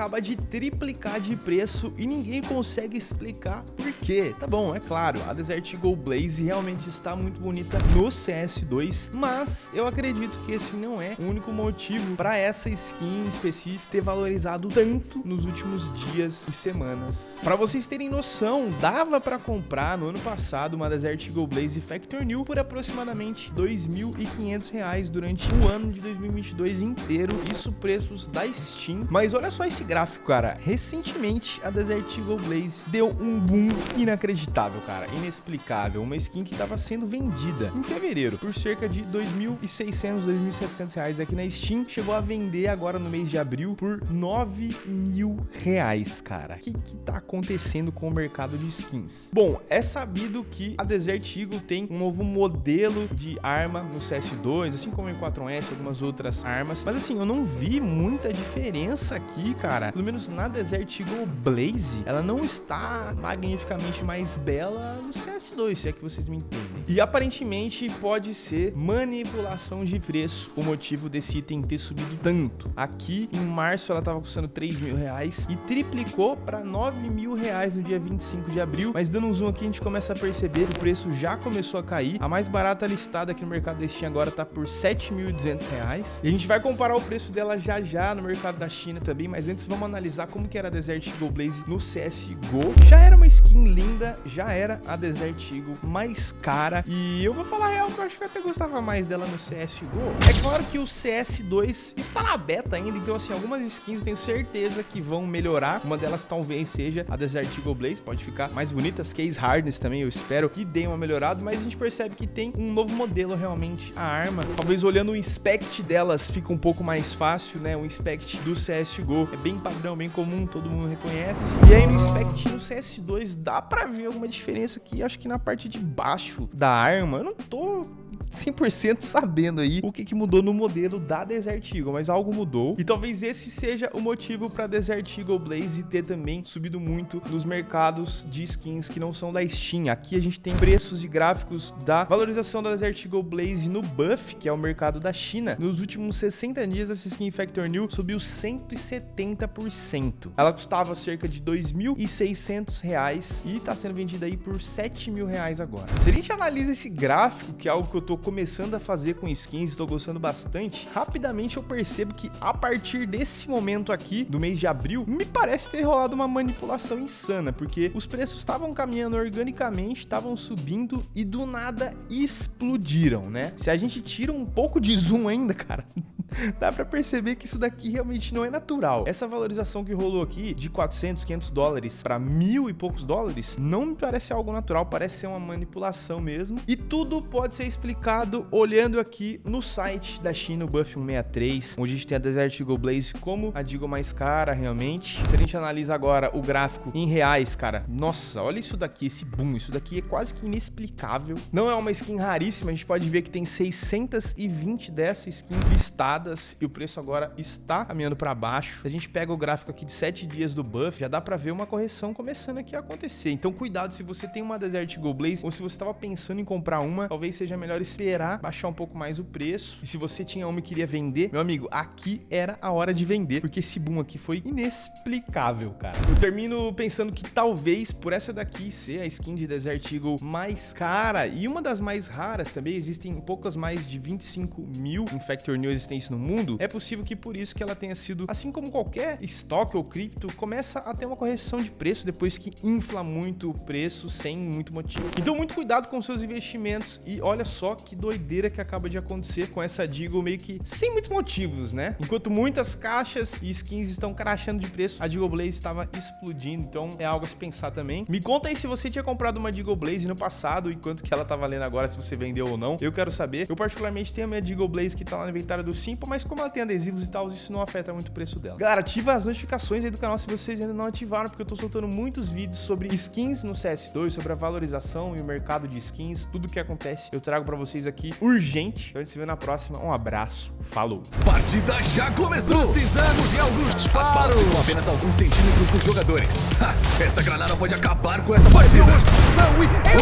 acaba de triplicar de preço e ninguém consegue explicar por quê. Tá bom, é claro, a Desert Eagle Blaze realmente está muito bonita no CS2, mas eu acredito que esse não é o único motivo para essa skin específica ter valorizado tanto nos últimos dias e semanas. Para vocês terem noção, dava para comprar no ano passado uma Desert Eagle Blaze Factor New por aproximadamente R$ 2.500 durante o ano de 2022 inteiro, isso preços da Steam. Mas olha só esse gráfico, cara. Recentemente, a Desert Eagle Blaze deu um boom inacreditável, cara. Inexplicável. Uma skin que estava sendo vendida em fevereiro por cerca de 2.600, 2.700 reais aqui na Steam. Chegou a vender agora no mês de abril por 9 mil reais, cara. O que, que tá acontecendo com o mercado de skins? Bom, é sabido que a Desert Eagle tem um novo modelo de arma no CS2, assim como em 4S, algumas outras armas. Mas assim, eu não vi muita diferença aqui, cara. Pelo menos na Desert Eagle Blaze, ela não está magnificamente mais bela no CS2, se é que vocês me entendem. E aparentemente pode ser manipulação de preço o motivo desse item ter subido tanto. Aqui em março ela estava custando 3 mil reais e triplicou para 9 mil reais no dia 25 de abril. Mas dando um zoom aqui a gente começa a perceber que o preço já começou a cair. A mais barata listada aqui no mercado da Steam agora está por 7.200 reais. E a gente vai comparar o preço dela já já no mercado da China também. Mas antes vamos analisar como que era a Desert Eagle Blaze no CSGO. Já era uma skin linda, já era a Desert Eagle mais cara. E eu vou falar a real que eu acho que eu até gostava mais dela no CSGO. É claro que o CS2 está na beta ainda, então assim, algumas skins eu tenho certeza que vão melhorar. Uma delas talvez seja a Desert Eagle Blaze, pode ficar mais bonita. As Case Hardness também, eu espero que deem uma melhorada, mas a gente percebe que tem um novo modelo realmente, a arma. Talvez olhando o inspect delas fica um pouco mais fácil, né? O inspect do CSGO é bem padrão, bem comum, todo mundo reconhece. E aí no inspect no CS2 dá pra ver alguma diferença aqui, acho que na parte de baixo da arma, eu não tô 100% sabendo aí o que, que mudou no modelo da Desert Eagle, mas algo mudou. E talvez esse seja o motivo para Desert Eagle Blaze ter também subido muito nos mercados de skins que não são da Steam. Aqui a gente tem preços e gráficos da valorização da Desert Eagle Blaze no Buff, que é o mercado da China. Nos últimos 60 dias, essa skin Factor New subiu 170%. Ela custava cerca de 2.600 reais e está sendo vendida aí por 7 mil reais agora. Se a gente analisa esse gráfico, que é algo que eu tô começando a fazer com skins, estou gostando bastante, rapidamente eu percebo que a partir desse momento aqui, do mês de abril, me parece ter rolado uma manipulação insana, porque os preços estavam caminhando organicamente, estavam subindo e do nada explodiram, né? Se a gente tira um pouco de zoom ainda, cara, dá pra perceber que isso daqui realmente não é natural. Essa valorização que rolou aqui de 400, 500 dólares para mil e poucos dólares, não me parece algo natural, parece ser uma manipulação mesmo. E tudo pode ser explicado olhando aqui no site da China, o Buff 163, onde a gente tem a Desert Eagle Blaze como a Deagle mais cara realmente. Se a gente analisa agora o gráfico em reais, cara, nossa, olha isso daqui, esse boom, isso daqui é quase que inexplicável. Não é uma skin raríssima, a gente pode ver que tem 620 dessas skins listadas e o preço agora está caminhando para baixo. Se a gente pega o gráfico aqui de 7 dias do buff, já dá para ver uma correção começando aqui a acontecer. Então cuidado se você tem uma Desert Eagle Blaze ou se você estava pensando em comprar uma, talvez seja melhor esperar baixar um pouco mais o preço. E se você tinha uma e queria vender, meu amigo, aqui era a hora de vender, porque esse boom aqui foi inexplicável, cara. Eu termino pensando que talvez por essa daqui ser a skin de Desert Eagle mais cara e uma das mais raras também, existem poucas mais de 25 mil Infector New existentes no mundo, é possível que por isso que ela tenha sido, assim como qualquer estoque ou cripto, começa a ter uma correção de preço depois que infla muito o preço sem muito motivo. Então muito cuidado com seus investimentos e olha só que doideira que acaba de acontecer com essa Deagle meio que sem muitos motivos, né? Enquanto muitas caixas e skins estão crashando de preço, a Deagle Blaze estava explodindo, então é algo a se pensar também. Me conta aí se você tinha comprado uma Deagle Blaze no passado e quanto que ela tá valendo agora, se você vendeu ou não. Eu quero saber. Eu particularmente tenho a minha Deagle Blaze que tá lá no inventário do Simple, mas como ela tem adesivos e tal, isso não afeta muito o preço dela. Galera, ativa as notificações aí do canal se vocês ainda não ativaram, porque eu tô soltando muitos vídeos sobre skins no CS2, sobre a valorização e o mercado de skins, tudo que acontece, eu trago pra vocês aqui urgente. Então a gente se vê na próxima. Um abraço, falou. Partida já começou! Precisamos de alguns disparos! As balas ficam apenas alguns centímetros dos jogadores. Ha, esta granada pode acabar com esta partida!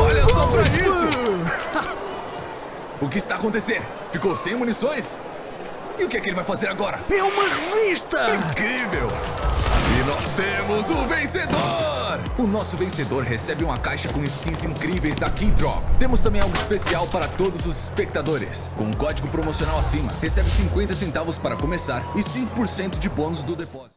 Olha só pra isso! o que está acontecendo? Ficou sem munições? E o que é que ele vai fazer agora? É uma revista! Incrível! E nós temos o vencedor! O nosso vencedor recebe uma caixa com skins incríveis da Keydrop. Temos também algo especial para todos os espectadores. Com o código promocional acima, recebe 50 centavos para começar e 5% de bônus do depósito.